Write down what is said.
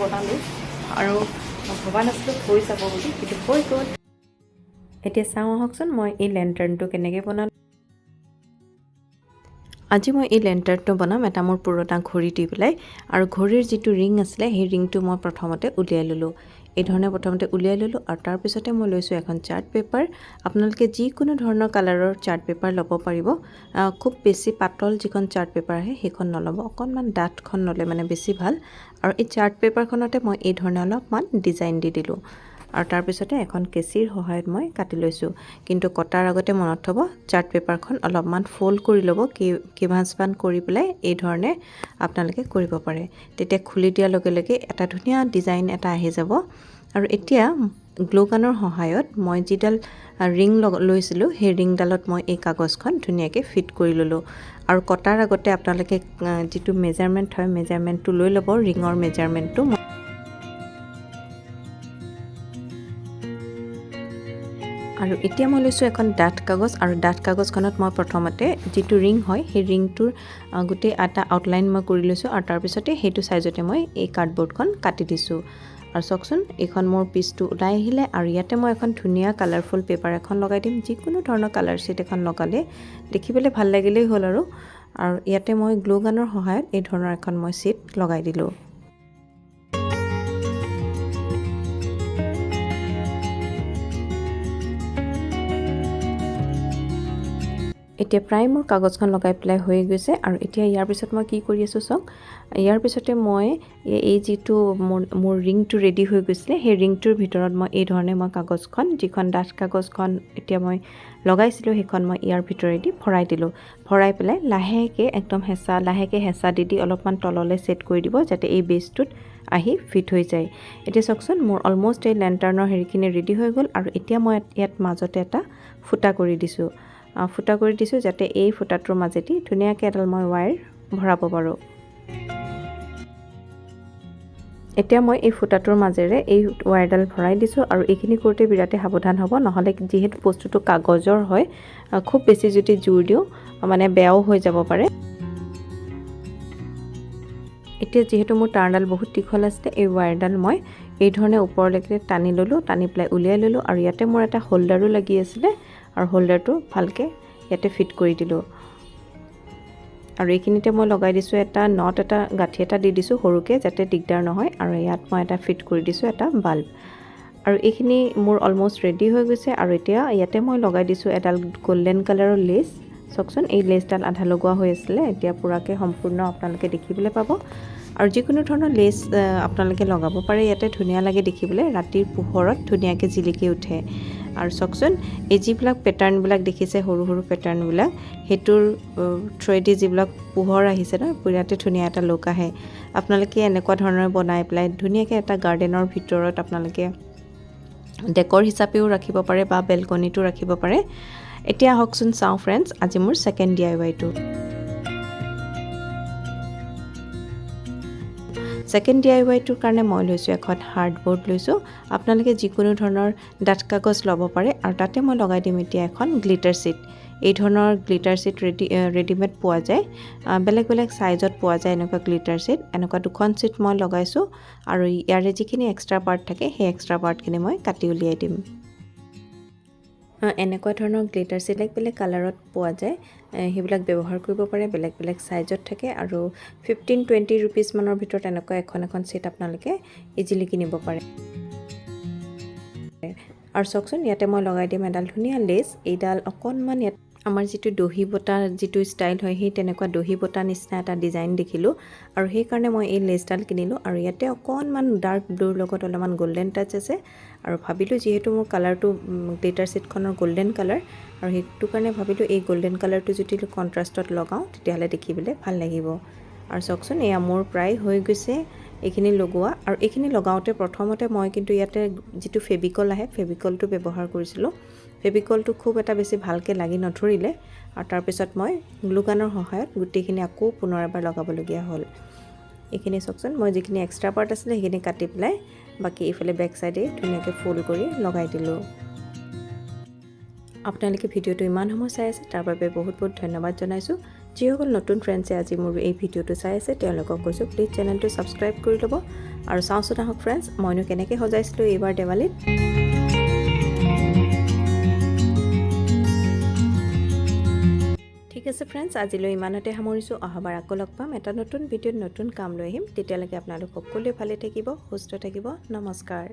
বনালোঁ। আৰু মই ভবা নাছিলোঁ হৈ যাব বুলি কিন্তু হৈ গ'ল। এতিয়া চাওঁ আহকচোন মই এই লেণ্টাৰ্ণটো কেনেকৈ বনালোঁ। আজি মই এই লেণ্টাৰ্ণটো বনাম এটা মোৰ পুৰণা ঘড়ী দি পেলাই। আৰু ঘড়ীৰ যিটো ৰিং আছিলে সেই ৰিংটো মই প্ৰথমতে উলিয়াই ল'লোঁ। এই ধৰণে প্ৰথমতে উলিয়াই ল'লোঁ আৰু তাৰপিছতে মই লৈছোঁ এখন চাৰ্ট পেপাৰ। আপোনালোকে যিকোনো ধৰণৰ কালাৰৰ চাৰ্ট পেপাৰ ল'ব পাৰিব। খুব বেছি পাতল যিখন চাৰ্ট পেপাৰ আহে সেইখন নল'ব। অকণমান ডাঠখন ল'লে মানে বেছি ভাল। আৰু এই চাৰ্ট পেপাৰখনতে মই এই ধৰণে অলপমান ডিজাইন দি দিলোঁ। আৰু তাৰপিছতে এখন কেঁচিৰ সহায়ত মই কাটি লৈছোঁ। কিন্তু কটাৰ আগতে মনত থ'ব চাৰ্ট পেপাৰখন অলপমান ফ'ল্ড কৰি ল'ব কি কিভাঁজমান কৰি পেলাই এই ধৰণে আপোনালোকে কৰিব পাৰে। তেতিয়া খুলি দিয়াৰ লগে লগে এটা ধুনীয়া ডিজাইন এটা আহি যাব। আৰু এতিয়া গ্ল'গানৰ সহায়ত মই যিডাল ৰিং লৈছিলোঁ সেই ৰিংডালত মই এই কাগজখন ধুনীয়াকৈ ফিট কৰি ল'লোঁ। আৰু কটাৰ আগতে আপোনালোকে যিটো মেজাৰমেণ্ট হয় মেজাৰমেণ্টটো লৈ ল'ব ৰিঙৰ মেজাৰমেণ্টটো আৰু এতিয়া মই লৈছোঁ এখন ডাঠ কাগজ আৰু ডাঠ কাগজখনত মই প্ৰথমতে যিটো ৰিং হয় সেই ৰিংটোৰ গোটেই এটা আউটলাইন মই কৰি লৈছোঁ আৰু তাৰপিছতে সেইটো চাইজতে মই এই কাৰ্ডবৰ্ডখন কাটি দিছোঁ। আৰু চাওকচোন এইখন মোৰ পিচটো ওলাই আহিলে আৰু ইয়াতে মই এখন ধুনীয়া কালাৰফুল পেপাৰ এখন লগাই দিম। যিকোনো ধৰণৰ কালাৰ শ্বীট এখন লগালে দেখিবলৈ ভাল লাগিলেই হ'ল আৰু। আৰু ইয়াতে মই গ্লু গানৰ সহায়ত এই ধৰণৰ এখন মই শ্বীট লগাই দিলোঁ। এতিয়া প্ৰায় মোৰ কাগজখন লগাই পেলাই হৈ গৈছে আৰু এতিয়া ইয়াৰ পিছত মই কি কৰি আছোঁ চাওক ইয়াৰ পিছতে মই এই- যিটো মোৰ মোৰ ৰিংটো ৰেডি হৈ গৈছিলে সেই ৰিংটোৰ ভিতৰত মই এই ধৰণে মই কাগজখন যিখন ডাঠ কাগজখন এতিয়া মই লগাইছিলোঁ সেইখন মই ইয়াৰ ভিতৰেদি ভৰাই দিলোঁ। ভৰাই পেলাই লাহেকৈ একদম হেঁচা লাহেকৈ হেঁচা দি দি অলপমান তললৈ ছেট কৰি দিব যাতে এই বেজটোত আহি ফিট হৈ যায়। এতিয়া চাওকচোন মোৰ অলম'ষ্ট এই লেণ্টাৰ্ণৰ হেৰিখিনি ৰেডি হৈ গ'ল আৰু এতিয়া মই ইয়াত মাজতে এটা ফুটা কৰি দিছোঁ। ফুটা কৰি দিছোঁ যাতে এই ফুটাটোৰ মাজেদি ধুনীয়াকৈ এডাল মই ৱায়াৰ ভৰাব পাৰোঁ। এতিয়া মই এই ফুটাটোৰ মাজেৰে এই ৱায়াৰডাল ভৰাই দিছোঁ আৰু এইখিনি কৰোঁতে বিৰাটেই সাৱধান হ'ব নহ'লে যিহেতু বস্তুটো কাগজৰ হয় খুব বেছি যদি জোৰ দিওঁ মানে বেয়াও হৈ যাব পাৰে। এতিয়া যিহেতু মোৰ তাঁৰডাল বহুত দীঘল আছিলে এই ৱায়াৰডাল মই এই ধৰণে ওপৰলৈকে টানি ল'লোঁ টানি পেলাই উলিয়াই ল'লোঁ আৰু ইয়াতে মোৰ এটা হোল্ডাৰো লাগি আছিলে আৰু হোল্ডাৰটো ভালকৈ ইয়াতে ফিট কৰি দিলোঁ। আৰু এইখিনিতে মই লগাই দিছোঁ এটা নট এটা গাঁঠি এটা দি দিছোঁ সৰুকৈ যাতে দিগদাৰ নহয় আৰু ইয়াত মই এটা ফিট কৰি দিছোঁ এটা বাল্ব আৰু এইখিনি মোৰ অলম'ষ্ট ৰেডি হৈ গৈছে আৰু এতিয়া ইয়াতে মই লগাই দিছোঁ এডাল গল্ডেন কালাৰৰ লেচ চাওকচোন এই লেচডাল আধা লগোৱা হৈ আছিলে এতিয়া পূৰাকৈ সম্পূৰ্ণ আপোনালোকে দেখিবলৈ পাব। আৰু যিকোনো ধৰণৰ লেচ আপোনালোকে লগাব পাৰে ইয়াতে ধুনীয়া লাগে দেখিবলৈ ৰাতিৰ পোহৰত ধুনীয়াকৈ জিলিকি উঠে। আৰু চাওকচোন এই যিবিলাক পেটাৰ্ণবিলাক দেখিছে সৰু সৰু পেটাৰ্ণবিলাক সেইটোৰ থ্ৰুৱেদি যিবিলাক পোহৰ আহিছে ন বিৰাটেই ধুনীয়া এটা লুক আহে। আপোনালোকে এনেকুৱা ধৰণৰ বনাই পেলাই ধুনীয়াকৈ এটা গাৰ্ডেনৰ ভিতৰত আপোনালোকে ডেকৰ হিচাপেও ৰাখিব পাৰে বা বেলকনিটো ৰাখিব পাৰে। এতিয়া আহকচোন চাওঁ ফ্ৰেণ্ডছ আজি মোৰ ছেকেণ্ড ডি আই ৱাইটো ছেকেণ্ড ডি আই ৱাইটোৰ কাৰণে মই লৈছোঁ এখন হাৰ্ডবৰ্ড লৈছোঁ। আপোনালোকে যিকোনো ধৰণৰ ডাঠ কাগজ ল'ব পাৰে আৰু তাতে মই লগাই দিম এতিয়া এখন গ্লিটাৰ শ্বীট এই ধৰণৰ গ্লিটাৰ শ্বীট ৰেডি ৰেডিমেড পোৱা যায়। বেলেগ বেলেগ ছাইজত পোৱা যায় এনেকুৱা গ্লিটাৰ শ্বীট এনেকুৱা দুখন শ্বীট মই লগাইছোঁ আৰু ইয়াৰে যিখিনি এক্সট্ৰা পাৰ্ট থাকে সেই এক্সট্ৰা পাৰ্টখিনি মই কাটি উলিয়াই দিম। এনেকুৱা ধৰণৰ গ্লিটাৰ শ্বীট বেলেগ বেলেগ কালাৰত পোৱা যায়। সেইবিলাক ব্যৱহাৰ কৰিব পাৰে বেলেগ বেলেগ ছাইজত থাকে আৰু ফিফটিন টুৱেণ্টি ৰুপিজমানৰ ভিতৰত এনেকুৱা এখন এখন ছেট আপোনালোকে ইজিলি কিনিব পাৰে। আৰু চাওকচোন ইয়াতে মই লগাই দিম এডাল ধুনীয়া লেচ এইডাল অকণমান ইয়াত আমাৰ যিটো দহি বটা যিটো ষ্টাইল হয় সেই তেনেকুৱা দহি বটা নিচিনা এটা ডিজাইন দেখিলোঁ। আৰু সেইকাৰণে মই এই লেচডাল কিনিলোঁ আৰু ইয়াতে অকণমান ডাৰ্ক ব্লুৰ লগত অলপমান গল্ডেন টাচ আছে। আৰু ভাবিলোঁ যিহেতু মোৰ কালাৰটো গ্লিটাৰ ছিটখনৰ গল্ডেন কালাৰ আৰু সেইটো কাৰণে ভাবিলোঁ এই গল্ডেন কালাৰটো যদি কণ্ট্ৰাষ্টত লগাওঁ তেতিয়াহ'লে দেখিবলৈ ভাল লাগিব। আৰু চাওকচোন এয়া মোৰ প্ৰায় হৈ গৈছে। এইখিনি লগোৱা আৰু এইখিনি লগাওঁতে প্ৰথমতে মই কিন্তু ইয়াতে যিটো ফেবিকল আহে ফেবিকলটো ব্যৱহাৰ কৰিছিলোঁ। ফেবিকলটো খুব এটা বেছি ভালকৈ লাগি নধৰিলে আৰু তাৰপিছত মই গ্লুগানৰ সহায়ত গোটেইখিনি আকৌ পুনৰ এবাৰ লগাবলগীয়া হ'ল। এইখিনি চাওকচোন মই যিখিনি এক্সট্ৰা পাৰ্ট আছিলে সেইখিনি কাটি পেলাই বাকী এইফালে বেক চাইডে ধুনীয়াকৈ ফ'ল্ড কৰি লগাই দিলোঁ। আপোনালোকে ভিডিঅ'টো ইমান সময় চাই আছে তাৰ বাবে বহুত বহুত ধন্যবাদ জনাইছোঁ। যিসকল নতুন ফ্ৰেণ্ডছে আজি মোৰ এই ভিডিঅ'টো চাই আছে তেওঁলোকক কৈছোঁ প্লিজ চেনেলটো ছাবস্ক্ৰাইব কৰি ল'ব। আৰু চাওঁচোন আহক ফ্ৰেণ্ডছ মইনো কেনেকৈ সজাইছিলোঁ এইবাৰ দেৱালীত। ঠিক আছে ফ্ৰেণ্ডছ আজিলৈ ইমানতে সামৰিছোঁ। অহাবাৰ আকৌ লগ পাম। এটা নতুন ভিডিঅ'ত নতুন কাম লৈ আহিম। তেতিয়ালৈকে আপোনালোক সকলোৱে ভালে থাকিব সুস্থ থাকিব। নমস্কাৰ।